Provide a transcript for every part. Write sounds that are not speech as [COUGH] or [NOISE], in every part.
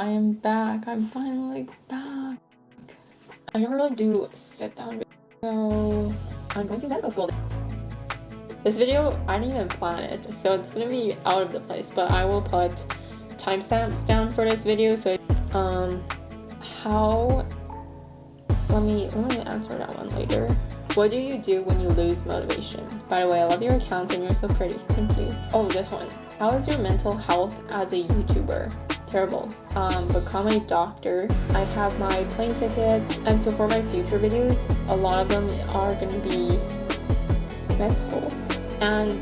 I am back. I'm finally back. I don't really do sit down so I'm going to medical school. This video, I didn't even plan it, so it's gonna be out of the place, but I will put timestamps down for this video, so um, how, let me, let me answer that one later. What do you do when you lose motivation? By the way, I love your account and you're so pretty. Thank you. Oh, this one. How is your mental health as a YouTuber? Terrible. Um, become a doctor. I have my plane tickets. And so for my future videos, a lot of them are going to be med school. And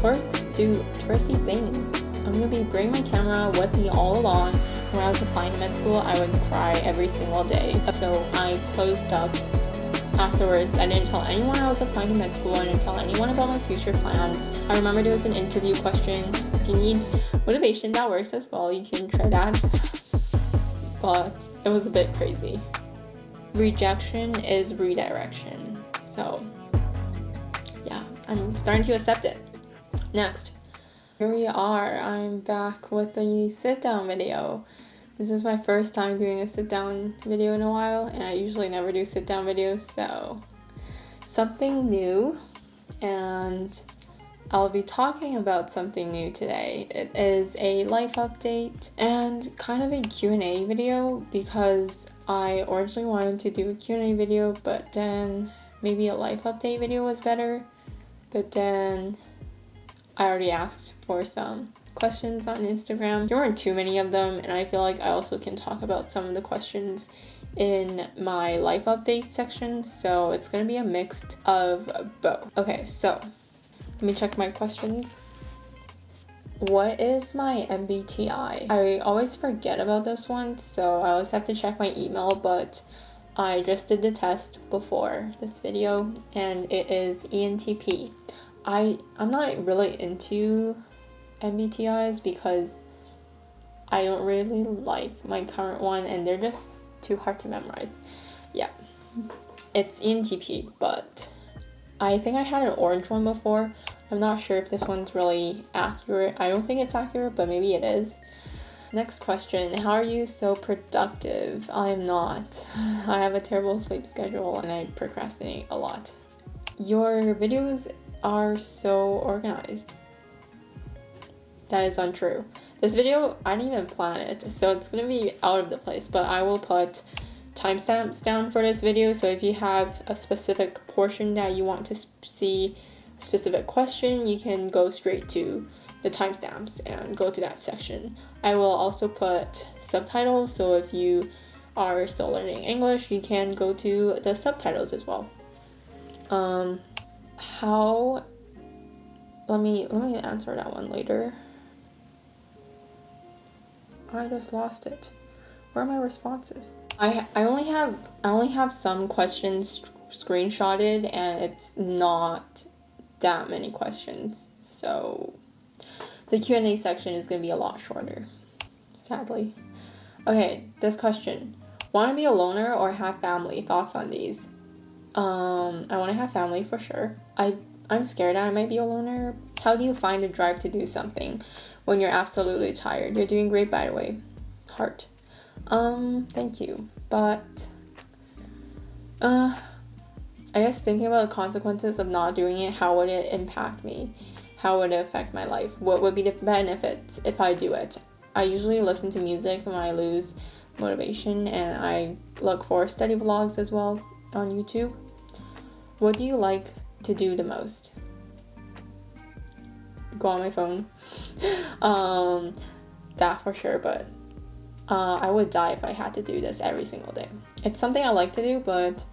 tourists do touristy things. I'm going to be bringing my camera with me all along. When I was applying to med school, I would cry every single day. So I closed up Afterwards, I didn't tell anyone I was applying to med school. I didn't tell anyone about my future plans. I remember there was an interview question. If you need motivation, that works as well. You can try that. But it was a bit crazy. Rejection is redirection. So, yeah, I'm starting to accept it. Next. Here we are. I'm back with the sit down video. This is my first time doing a sit down video in a while and I usually never do sit down videos so something new and I'll be talking about something new today. It is a life update and kind of a Q&A video because I originally wanted to do a Q&A video but then maybe a life update video was better but then I already asked for some questions on Instagram. There weren't too many of them, and I feel like I also can talk about some of the questions in my life update section, so it's gonna be a mix of both. Okay, so let me check my questions. What is my MBTI? I always forget about this one, so I always have to check my email, but I just did the test before this video, and it is ENTP. I, I'm not really into MBTIs because I don't really like my current one and they're just too hard to memorize. Yeah, it's ENTP, but I think I had an orange one before. I'm not sure if this one's really accurate. I don't think it's accurate, but maybe it is. Next question, how are you so productive? I am not. [SIGHS] I have a terrible sleep schedule and I procrastinate a lot. Your videos are so organized. That is untrue. This video, I didn't even plan it, so it's gonna be out of the place, but I will put timestamps down for this video, so if you have a specific portion that you want to see a specific question, you can go straight to the timestamps and go to that section. I will also put subtitles, so if you are still learning English, you can go to the subtitles as well. Um, how, let me, let me answer that one later. I just lost it. Where are my responses? I I only have I only have some questions screenshotted and it's not that many questions. So the Q&A section is going to be a lot shorter. Sadly. Okay, this question. Want to be a loner or have family? Thoughts on these? Um, I want to have family for sure. I I'm scared I might be a loner. How do you find a drive to do something? when you're absolutely tired. You're doing great, by the way. Heart. Um, thank you. But, uh, I guess thinking about the consequences of not doing it, how would it impact me? How would it affect my life? What would be the benefits if I do it? I usually listen to music when I lose motivation and I look for study vlogs as well on YouTube. What do you like to do the most? go on my phone. [LAUGHS] um, that for sure, but uh, I would die if I had to do this every single day. It's something I like to do, but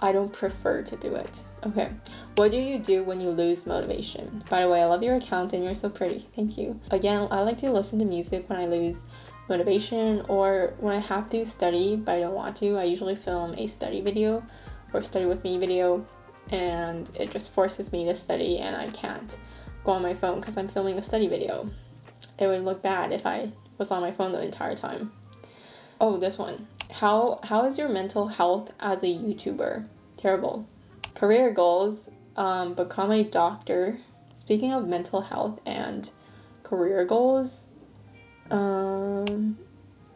I don't prefer to do it. Okay, what do you do when you lose motivation? By the way, I love your account and you're so pretty. Thank you. Again, I like to listen to music when I lose motivation or when I have to study but I don't want to. I usually film a study video or study with me video and it just forces me to study and I can't go on my phone because I'm filming a study video. It would look bad if I was on my phone the entire time. Oh, this one. How how is your mental health as a YouTuber? Terrible. Career goals, um, become a doctor. Speaking of mental health and career goals, um,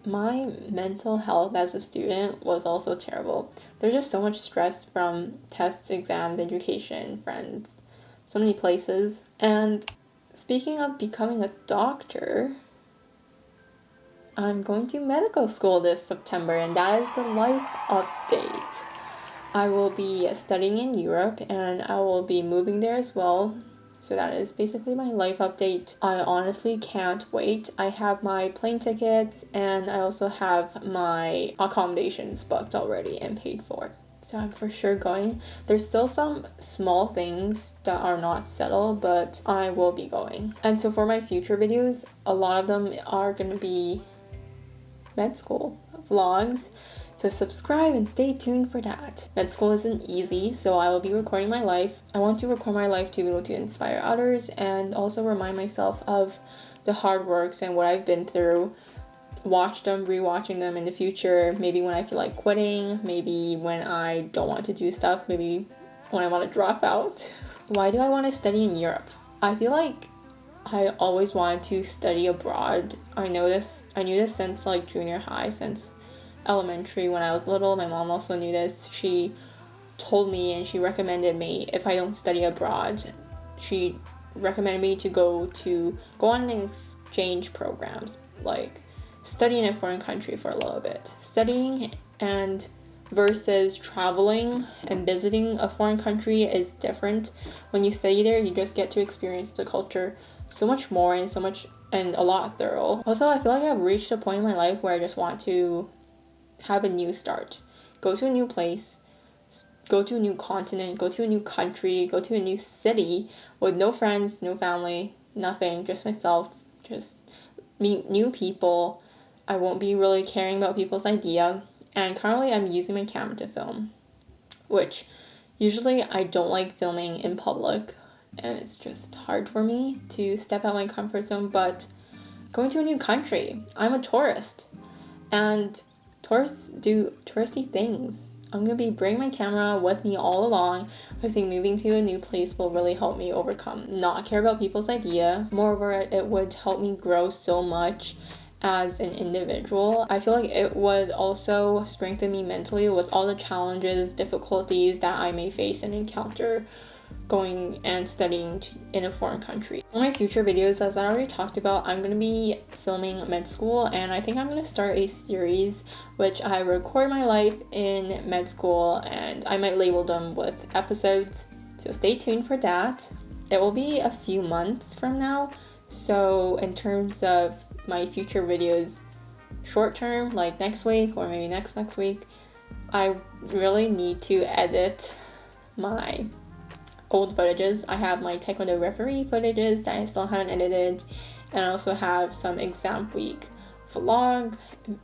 my mental health as a student was also terrible. There's just so much stress from tests, exams, education, friends, so many places. And speaking of becoming a doctor, I'm going to medical school this September, and that is the life update. I will be studying in Europe and I will be moving there as well. So that is basically my life update. I honestly can't wait. I have my plane tickets and I also have my accommodations booked already and paid for. So I'm for sure going. There's still some small things that are not settled, but I will be going. And so for my future videos, a lot of them are going to be med school vlogs. So subscribe and stay tuned for that. Med school isn't easy, so I will be recording my life. I want to record my life to be able to inspire others and also remind myself of the hard works and what I've been through. Watch them, rewatching them in the future, maybe when I feel like quitting, maybe when I don't want to do stuff, maybe when I want to drop out. [LAUGHS] Why do I want to study in Europe? I feel like I always wanted to study abroad. I this I knew this since like junior high, since elementary when I was little. My mom also knew this. She told me and she recommended me if I don't study abroad, she recommended me to go to go on exchange programs, like study in a foreign country for a little bit. Studying and versus traveling and visiting a foreign country is different. When you study there, you just get to experience the culture so much more and so much and a lot thorough. Also, I feel like I've reached a point in my life where I just want to have a new start. Go to a new place, go to a new continent, go to a new country, go to a new city with no friends, no family, nothing, just myself, just meet new people. I won't be really caring about people's idea. And currently I'm using my camera to film, which usually I don't like filming in public and it's just hard for me to step out my comfort zone. But going to a new country, I'm a tourist, and tourists do touristy things. I'm gonna be bringing my camera with me all along. I think moving to a new place will really help me overcome not care about people's idea. Moreover, it would help me grow so much as an individual. I feel like it would also strengthen me mentally with all the challenges, difficulties that I may face and encounter going and studying in a foreign country. For my future videos, as I already talked about, I'm going to be filming med school and I think I'm going to start a series which I record my life in med school and I might label them with episodes. So stay tuned for that. It will be a few months from now. So in terms of my future videos, short term, like next week or maybe next next week, I really need to edit my old footages. I have my Taekwondo referee footages that I still haven't edited, and I also have some exam week vlog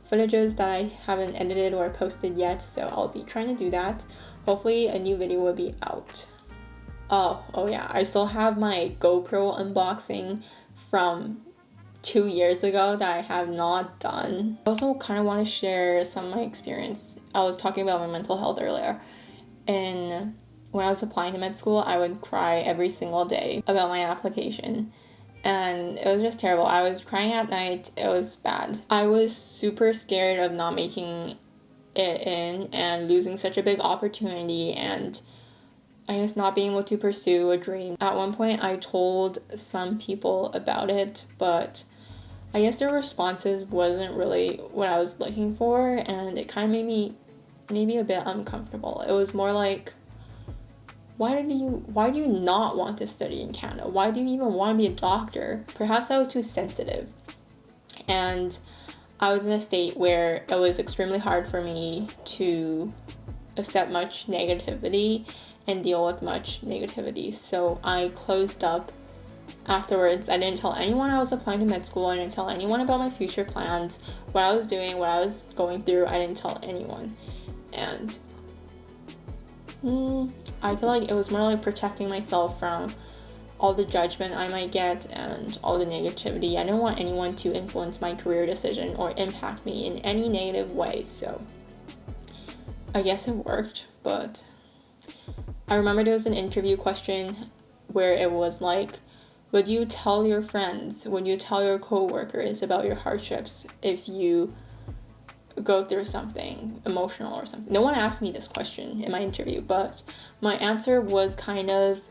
footages that I haven't edited or posted yet, so I'll be trying to do that. Hopefully a new video will be out. Oh, oh yeah, I still have my GoPro unboxing from two years ago that I have not done. I also kind of want to share some of my experience. I was talking about my mental health earlier, and when I was applying to med school, I would cry every single day about my application. And it was just terrible. I was crying at night. It was bad. I was super scared of not making it in and losing such a big opportunity and I guess not being able to pursue a dream. At one point, I told some people about it, but I guess their responses wasn't really what I was looking for, and it kind of made me maybe a bit uncomfortable. It was more like, why did you why do you not want to study in Canada? Why do you even want to be a doctor? Perhaps I was too sensitive. And I was in a state where it was extremely hard for me to accept much negativity and deal with much negativity. So I closed up afterwards. I didn't tell anyone I was applying to med school. I didn't tell anyone about my future plans, what I was doing, what I was going through. I didn't tell anyone. And mm, I feel like it was more like protecting myself from all the judgment I might get and all the negativity. I don't want anyone to influence my career decision or impact me in any negative way. So I guess it worked, but I remember there was an interview question where it was like, would you tell your friends, would you tell your coworkers about your hardships if you go through something emotional or something. No one asked me this question in my interview, but my answer was kind of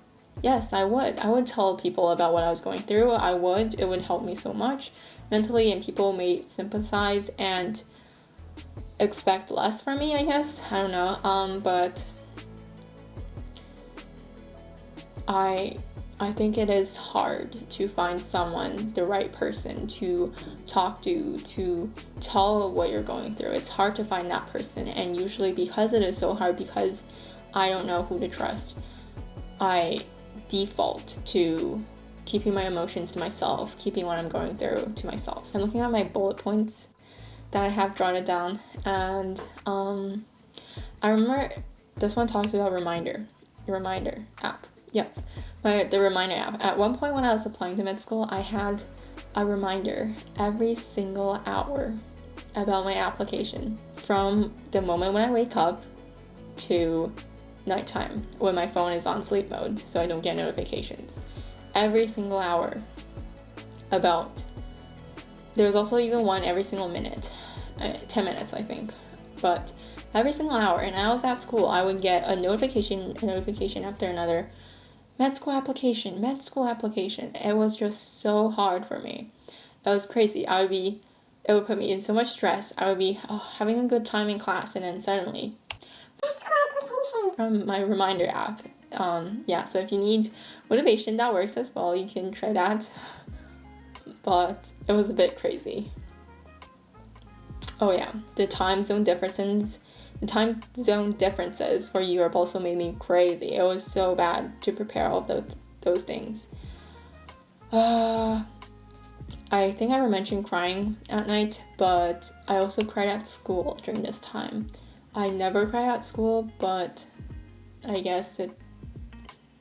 yes, I would. I would tell people about what I was going through. I would. It would help me so much mentally, and people may sympathize and expect less from me, I guess. I don't know. Um, but I I think it is hard to find someone, the right person to talk to, to tell what you're going through. It's hard to find that person, and usually because it is so hard, because I don't know who to trust, I default to keeping my emotions to myself, keeping what I'm going through to myself. I'm looking at my bullet points that I have drawn it down, and um, I remember this one talks about reminder, reminder app. Yep, my the reminder app. At one point when I was applying to med school, I had a reminder every single hour about my application from the moment when I wake up to nighttime when my phone is on sleep mode so I don't get notifications. Every single hour about there was also even one every single minute, uh, 10 minutes, I think. But every single hour, and I was at school, I would get a notification, a notification after another. Med school application, med school application. It was just so hard for me. It was crazy. I would be, it would put me in so much stress. I would be oh, having a good time in class, and then suddenly, med school application from my reminder app. Um, yeah, so if you need motivation, that works as well. You can try that but it was a bit crazy. Oh yeah, the time zone differences the time zone differences for Europe also made me crazy. It was so bad to prepare all those those things. Uh, I think I mentioned crying at night, but I also cried at school during this time. I never cried at school, but I guess it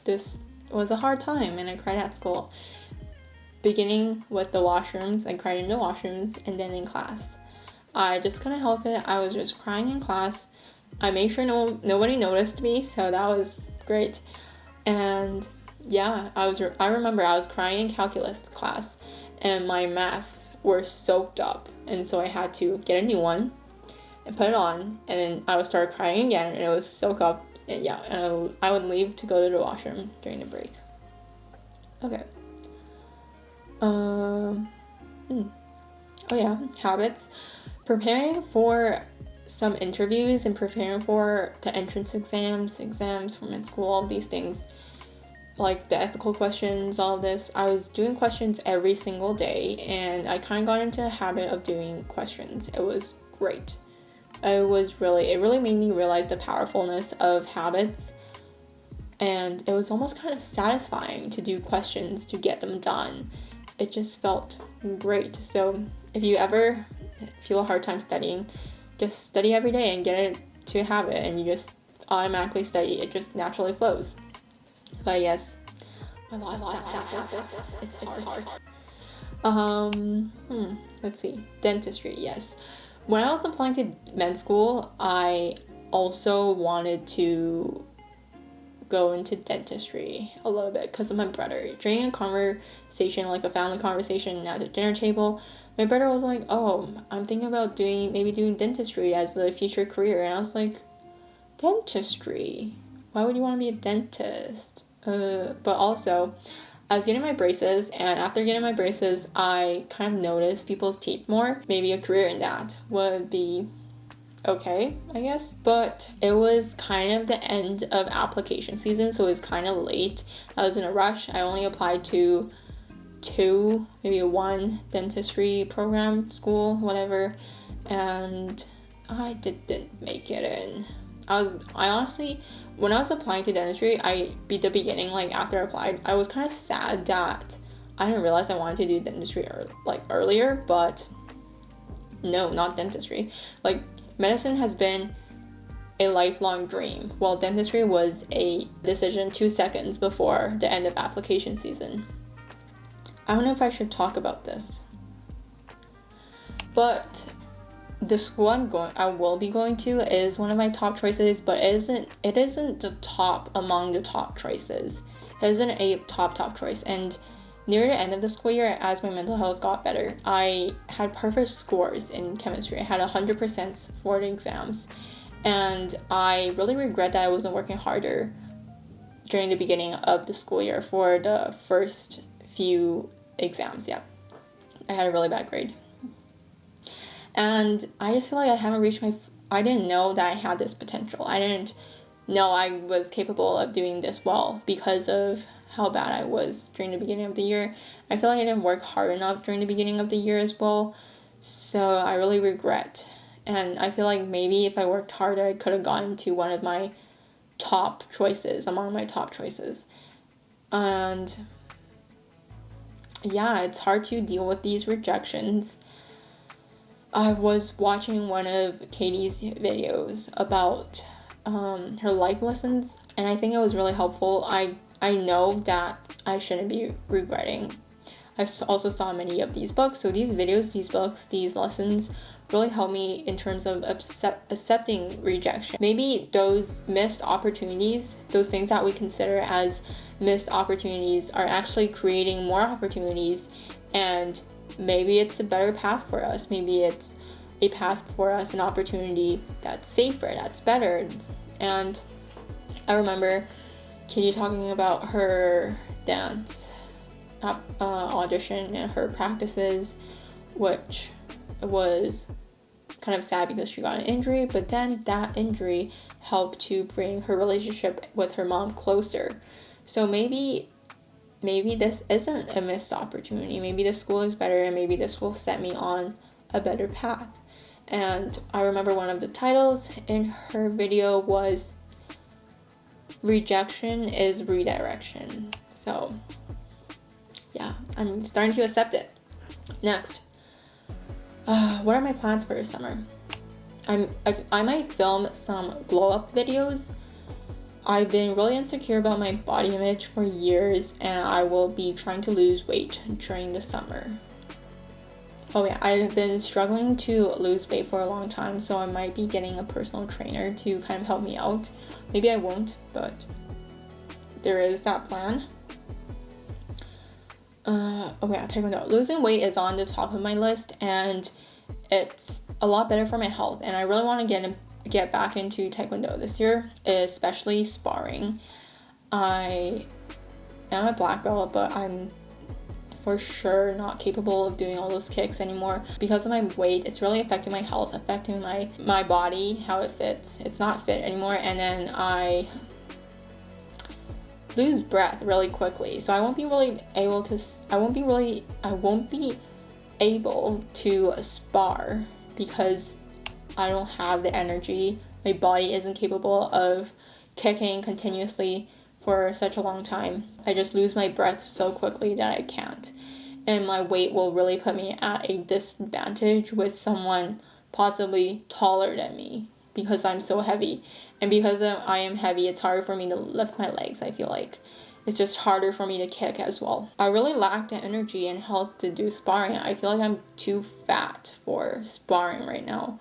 this was a hard time and I cried at school beginning with the washrooms. I cried in the washrooms and then in class. I just couldn't help it. I was just crying in class. I made sure no nobody noticed me, so that was great. And yeah, I was I remember I was crying in calculus class and my masks were soaked up and so I had to get a new one and put it on and then I would start crying again and it was soaked up and yeah, and I would, I would leave to go to the washroom during the break. Okay. Um, hmm. Oh, yeah, habits. Preparing for some interviews and preparing for the entrance exams, exams from med school, all these things, like the ethical questions, all this. I was doing questions every single day and I kind of got into a habit of doing questions. It was great. It was really, it really made me realize the powerfulness of habits and it was almost kind of satisfying to do questions to get them done it just felt great. So if you ever feel a hard time studying, just study every day and get it to a habit and you just automatically study. It just naturally flows. But yes, I lost, I lost that, that. It's, it's hard. hard. Um, hmm, let's see. Dentistry, yes. When I was applying to med school, I also wanted to go into dentistry a little bit because of my brother. During a conversation, like a family conversation at the dinner table, my brother was like, "Oh, I'm thinking about doing maybe doing dentistry as a future career," and I was like, "Dentistry? Why would you want to be a dentist?" Uh, but also, I was getting my braces, and after getting my braces, I kind of noticed people's teeth more. Maybe a career in that would be okay, I guess. But it was kind of the end of application season, so it was kind of late. I was in a rush. I only applied to two, maybe one dentistry program, school, whatever, and I didn't make it in. I was, I honestly, when I was applying to dentistry, I, be the beginning, like after I applied, I was kind of sad that I didn't realize I wanted to do dentistry or like earlier, but no, not dentistry. Like Medicine has been a lifelong dream, while dentistry was a decision two seconds before the end of application season. I don't know if I should talk about this. But the school I'm going I will be going to is one of my top choices, but it isn't it isn't the top among the top choices. It isn't a top top choice and near the end of the school year, as my mental health got better, I had perfect scores in chemistry. I had 100% for the exams. And I really regret that I wasn't working harder during the beginning of the school year for the first few exams. Yeah, I had a really bad grade. And I just feel like I haven't reached my. I didn't know that I had this potential. I didn't know I was capable of doing this well because of how bad I was during the beginning of the year. I feel like I didn't work hard enough during the beginning of the year as well. So I really regret. And I feel like maybe if I worked harder, I could have gotten to one of my top choices, among my top choices. And yeah, it's hard to deal with these rejections. I was watching one of Katie's videos about um, her life lessons, and I think it was really helpful. I I know that I shouldn't be regretting. I also saw many of these books, so these videos, these books, these lessons really helped me in terms of accept, accepting rejection. Maybe those missed opportunities, those things that we consider as missed opportunities, are actually creating more opportunities, and maybe it's a better path for us. Maybe it's a path for us, an opportunity that's safer, that's better. And I remember Katie talking about her dance uh, audition and her practices, which was kind of sad because she got an injury, but then that injury helped to bring her relationship with her mom closer. So maybe maybe this isn't a missed opportunity. Maybe the school is better and maybe this will set me on a better path. And I remember one of the titles in her video was rejection is redirection. So, yeah, I'm starting to accept it. Next, uh, what are my plans for summer? I'm I've, I might film some glow up videos. I've been really insecure about my body image for years, and I will be trying to lose weight during the summer. Oh yeah, I've been struggling to lose weight for a long time, so I might be getting a personal trainer to kind of help me out. Maybe I won't, but there is that plan. Uh, oh yeah, Taekwondo. Losing weight is on the top of my list, and it's a lot better for my health. And I really want to get get back into Taekwondo this year, especially sparring. I am a black belt, but I'm for sure not capable of doing all those kicks anymore because of my weight it's really affecting my health affecting my my body how it fits it's not fit anymore and then i lose breath really quickly so i won't be really able to i won't be really i won't be able to spar because i don't have the energy my body isn't capable of kicking continuously for such a long time. I just lose my breath so quickly that I can't. And my weight will really put me at a disadvantage with someone possibly taller than me because I'm so heavy. And because I am heavy, it's hard for me to lift my legs, I feel like. It's just harder for me to kick as well. I really lack the energy and health to do sparring. I feel like I'm too fat for sparring right now.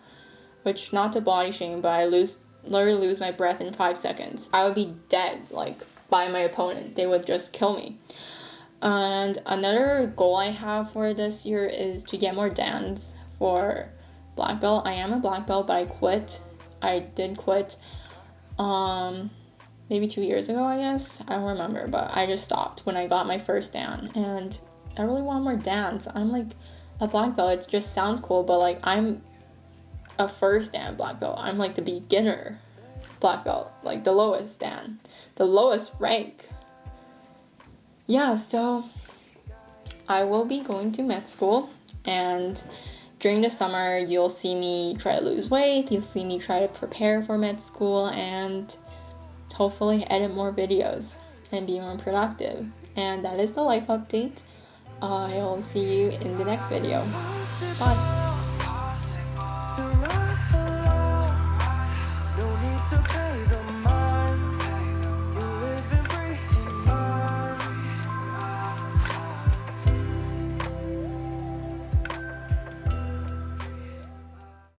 Which, not to body shame, but I lose literally lose my breath in five seconds. I would be dead, like by my opponent. They would just kill me. And another goal I have for this year is to get more dans for black belt. I am a black belt, but I quit. I did quit um maybe 2 years ago, I guess. I don't remember, but I just stopped when I got my first dan and I really want more dans. I'm like a black belt. It just sounds cool, but like I'm a first dan black belt. I'm like the beginner black belt, like the lowest dan, the lowest rank. Yeah, so I will be going to med school and during the summer you'll see me try to lose weight, you'll see me try to prepare for med school and hopefully edit more videos and be more productive. And that is the life update. I'll see you in the next video. Bye.